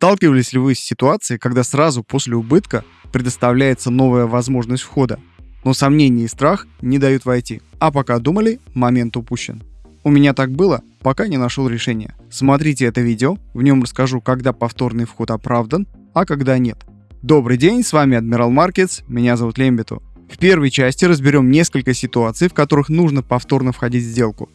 Сталкивались ли вы с ситуацией, когда сразу после убытка предоставляется новая возможность входа, но сомнения и страх не дают войти, а пока думали, момент упущен. У меня так было, пока не нашел решения. Смотрите это видео, в нем расскажу, когда повторный вход оправдан, а когда нет. Добрый день, с вами Admiral Markets, меня зовут Лембиту. В первой части разберем несколько ситуаций, в которых нужно повторно входить в сделку,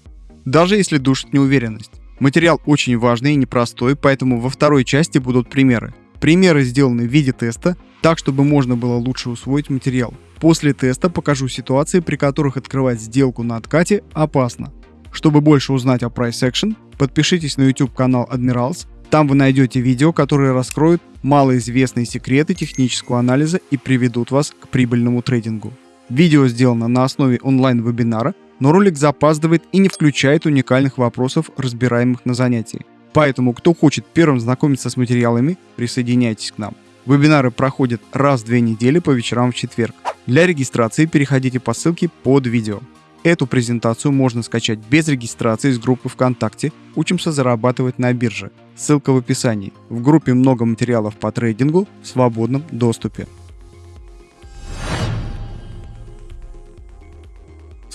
даже если душит неуверенность. Материал очень важный и непростой, поэтому во второй части будут примеры. Примеры сделаны в виде теста, так чтобы можно было лучше усвоить материал. После теста покажу ситуации, при которых открывать сделку на откате опасно. Чтобы больше узнать о Price Action, подпишитесь на YouTube канал Admirals, там вы найдете видео, которые раскроют малоизвестные секреты технического анализа и приведут вас к прибыльному трейдингу. Видео сделано на основе онлайн-вебинара, но ролик запаздывает и не включает уникальных вопросов, разбираемых на занятии. Поэтому, кто хочет первым знакомиться с материалами, присоединяйтесь к нам. Вебинары проходят раз в две недели по вечерам в четверг. Для регистрации переходите по ссылке под видео. Эту презентацию можно скачать без регистрации из группы ВКонтакте «Учимся зарабатывать на бирже». Ссылка в описании. В группе много материалов по трейдингу в свободном доступе.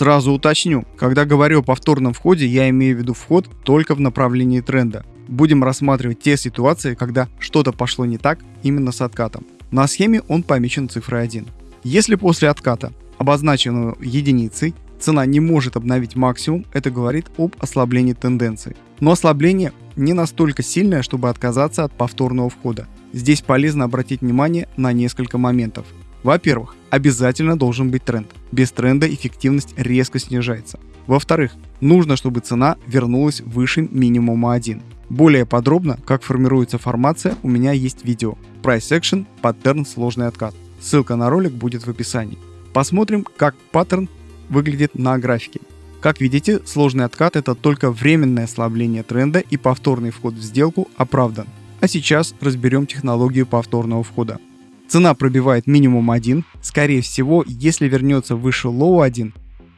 Сразу уточню, когда говорю о повторном входе, я имею в виду вход только в направлении тренда. Будем рассматривать те ситуации, когда что-то пошло не так именно с откатом. На схеме он помечен цифрой 1. Если после отката, обозначенного единицей, цена не может обновить максимум, это говорит об ослаблении тенденции. Но ослабление не настолько сильное, чтобы отказаться от повторного входа. Здесь полезно обратить внимание на несколько моментов. Во-первых, обязательно должен быть тренд. Без тренда эффективность резко снижается. Во-вторых, нужно, чтобы цена вернулась выше минимума 1. Более подробно, как формируется формация, у меня есть видео. Price Action, паттерн, сложный откат. Ссылка на ролик будет в описании. Посмотрим, как паттерн выглядит на графике. Как видите, сложный откат это только временное ослабление тренда и повторный вход в сделку оправдан. А сейчас разберем технологию повторного входа. Цена пробивает минимум 1, скорее всего, если вернется выше low 1,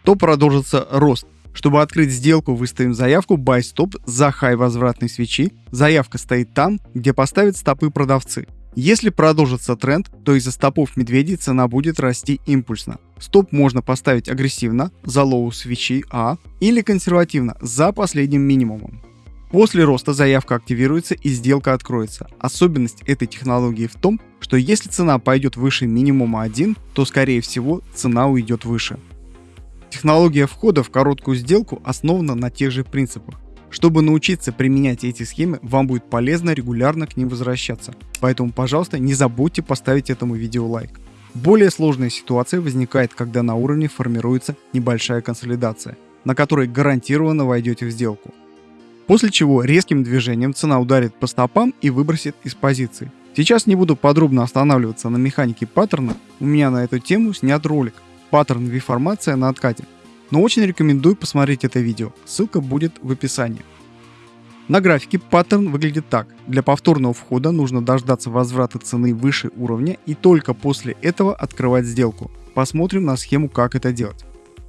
то продолжится рост. Чтобы открыть сделку, выставим заявку buy stop за хай возвратной свечи. Заявка стоит там, где поставят стопы продавцы. Если продолжится тренд, то из-за стопов медведей цена будет расти импульсно. Стоп можно поставить агрессивно, за low свечи А, или консервативно, за последним минимумом. После роста заявка активируется и сделка откроется. Особенность этой технологии в том, что если цена пойдет выше минимума 1, то скорее всего цена уйдет выше. Технология входа в короткую сделку основана на тех же принципах. Чтобы научиться применять эти схемы, вам будет полезно регулярно к ним возвращаться. Поэтому, пожалуйста, не забудьте поставить этому видео лайк. Более сложная ситуация возникает, когда на уровне формируется небольшая консолидация, на которой гарантированно войдете в сделку после чего резким движением цена ударит по стопам и выбросит из позиции. Сейчас не буду подробно останавливаться на механике паттерна, у меня на эту тему снят ролик «Паттерн V-формация на откате», но очень рекомендую посмотреть это видео, ссылка будет в описании. На графике паттерн выглядит так. Для повторного входа нужно дождаться возврата цены выше уровня и только после этого открывать сделку. Посмотрим на схему как это делать.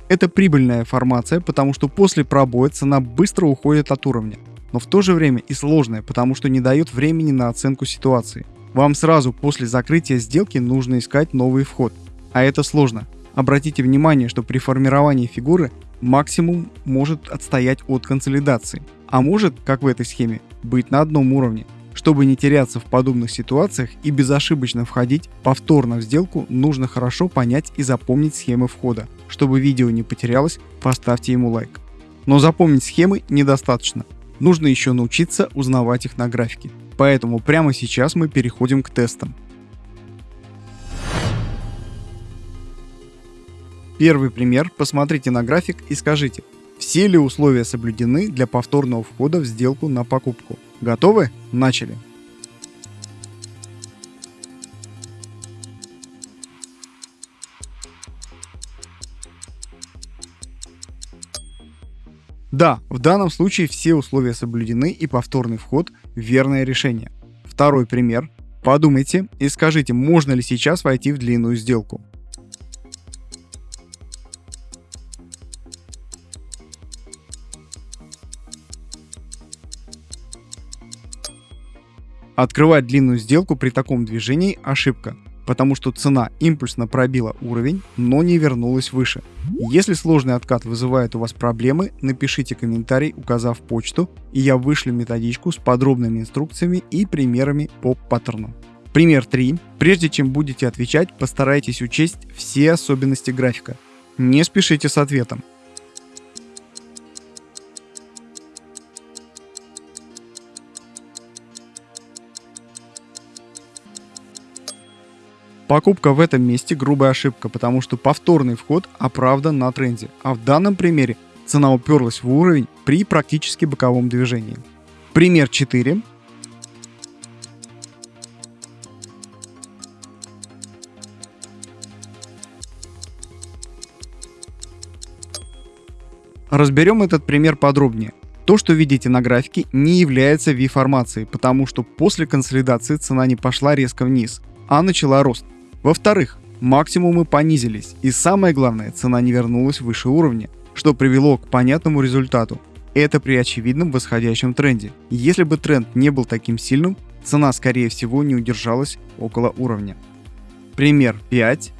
Это прибыльная формация, потому что после пробоя цена быстро уходит от уровня, но в то же время и сложная, потому что не дает времени на оценку ситуации. Вам сразу после закрытия сделки нужно искать новый вход, а это сложно. Обратите внимание, что при формировании фигуры максимум может отстоять от консолидации, а может, как в этой схеме, быть на одном уровне. Чтобы не теряться в подобных ситуациях и безошибочно входить повторно в сделку, нужно хорошо понять и запомнить схемы входа. Чтобы видео не потерялось, поставьте ему лайк. Но запомнить схемы недостаточно. Нужно еще научиться узнавать их на графике. Поэтому прямо сейчас мы переходим к тестам. Первый пример. Посмотрите на график и скажите, все ли условия соблюдены для повторного входа в сделку на покупку. Готовы? Начали. Да, в данном случае все условия соблюдены и повторный вход – верное решение. Второй пример. Подумайте и скажите, можно ли сейчас войти в длинную сделку. Открывать длинную сделку при таком движении – ошибка, потому что цена импульсно пробила уровень, но не вернулась выше. Если сложный откат вызывает у вас проблемы, напишите комментарий, указав почту, и я вышлю методичку с подробными инструкциями и примерами по паттерну. Пример 3. Прежде чем будете отвечать, постарайтесь учесть все особенности графика. Не спешите с ответом. Покупка в этом месте грубая ошибка, потому что повторный вход оправдан на тренде, а в данном примере цена уперлась в уровень при практически боковом движении. Пример 4. Разберем этот пример подробнее. То, что видите на графике, не является V-формацией, потому что после консолидации цена не пошла резко вниз, а начала рост. Во-вторых, максимумы понизились, и самое главное, цена не вернулась выше уровня, что привело к понятному результату. Это при очевидном восходящем тренде. Если бы тренд не был таким сильным, цена скорее всего не удержалась около уровня. Пример 5.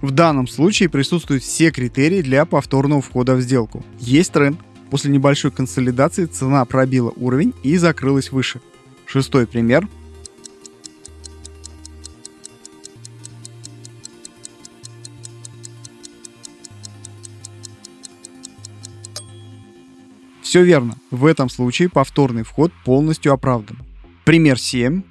В данном случае присутствуют все критерии для повторного входа в сделку. Есть тренд. После небольшой консолидации цена пробила уровень и закрылась выше. Шестой пример. Все верно. В этом случае повторный вход полностью оправдан. Пример 7.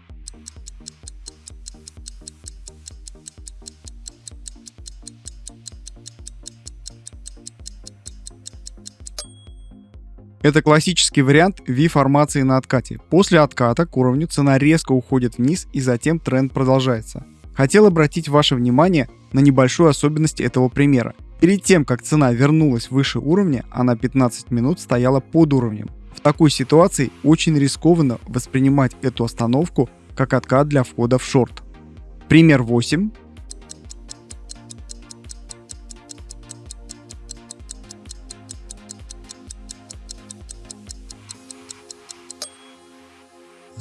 Это классический вариант V-формации на откате. После отката к уровню цена резко уходит вниз и затем тренд продолжается. Хотел обратить ваше внимание на небольшую особенность этого примера. Перед тем, как цена вернулась выше уровня, она 15 минут стояла под уровнем. В такой ситуации очень рискованно воспринимать эту остановку как откат для входа в шорт. Пример 8.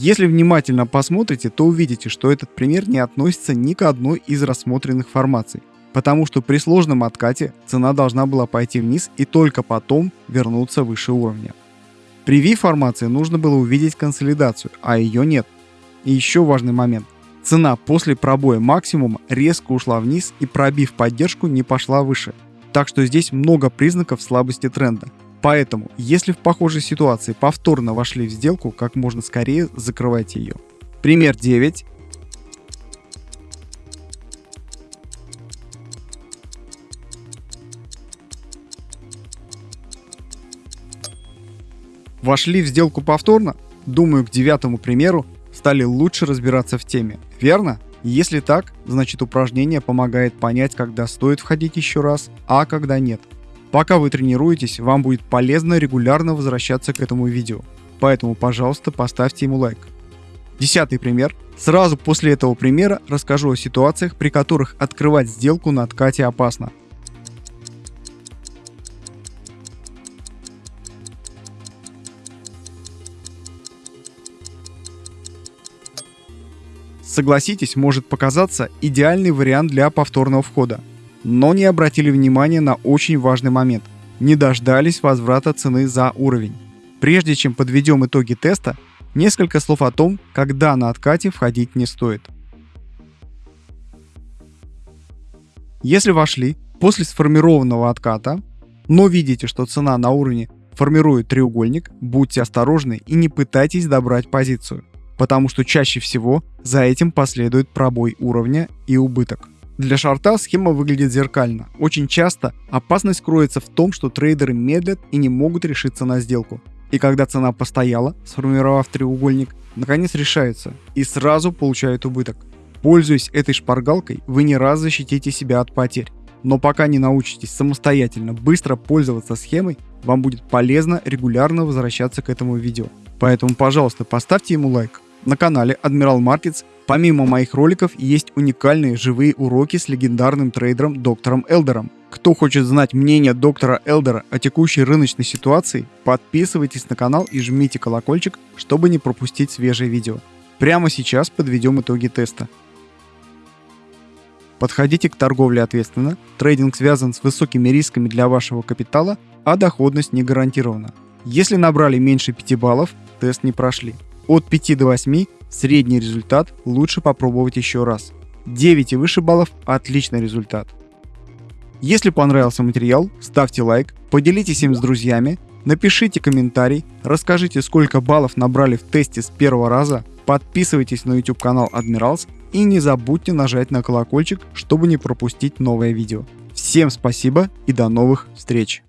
Если внимательно посмотрите, то увидите, что этот пример не относится ни к одной из рассмотренных формаций, потому что при сложном откате цена должна была пойти вниз и только потом вернуться выше уровня. При V-формации нужно было увидеть консолидацию, а ее нет. И еще важный момент. Цена после пробоя максимума резко ушла вниз и пробив поддержку не пошла выше. Так что здесь много признаков слабости тренда. Поэтому, если в похожей ситуации повторно вошли в сделку, как можно скорее закрывайте ее. Пример 9. Вошли в сделку повторно? Думаю, к девятому примеру стали лучше разбираться в теме, верно? Если так, значит упражнение помогает понять, когда стоит входить еще раз, а когда нет – Пока вы тренируетесь, вам будет полезно регулярно возвращаться к этому видео. Поэтому, пожалуйста, поставьте ему лайк. Десятый пример. Сразу после этого примера расскажу о ситуациях, при которых открывать сделку на откате опасно. Согласитесь, может показаться идеальный вариант для повторного входа но не обратили внимания на очень важный момент. Не дождались возврата цены за уровень. Прежде чем подведем итоги теста, несколько слов о том, когда на откате входить не стоит. Если вошли после сформированного отката, но видите, что цена на уровне формирует треугольник, будьте осторожны и не пытайтесь добрать позицию, потому что чаще всего за этим последует пробой уровня и убыток. Для шарта схема выглядит зеркально. Очень часто опасность кроется в том, что трейдеры медлят и не могут решиться на сделку. И когда цена постояла, сформировав треугольник, наконец решается и сразу получают убыток. Пользуясь этой шпаргалкой, вы не раз защитите себя от потерь. Но пока не научитесь самостоятельно быстро пользоваться схемой, вам будет полезно регулярно возвращаться к этому видео. Поэтому, пожалуйста, поставьте ему лайк. На канале Admiral Markets Помимо моих роликов есть уникальные живые уроки с легендарным трейдером доктором Элдером. Кто хочет знать мнение доктора Элдера о текущей рыночной ситуации, подписывайтесь на канал и жмите колокольчик, чтобы не пропустить свежие видео. Прямо сейчас подведем итоги теста. Подходите к торговле ответственно, трейдинг связан с высокими рисками для вашего капитала, а доходность не гарантирована. Если набрали меньше 5 баллов, тест не прошли. От 5 до 8 средний результат лучше попробовать еще раз. 9 и выше баллов – отличный результат. Если понравился материал, ставьте лайк, поделитесь им с друзьями, напишите комментарий, расскажите, сколько баллов набрали в тесте с первого раза, подписывайтесь на YouTube канал Admirals и не забудьте нажать на колокольчик, чтобы не пропустить новое видео. Всем спасибо и до новых встреч!